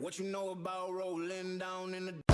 What you know about rolling down in the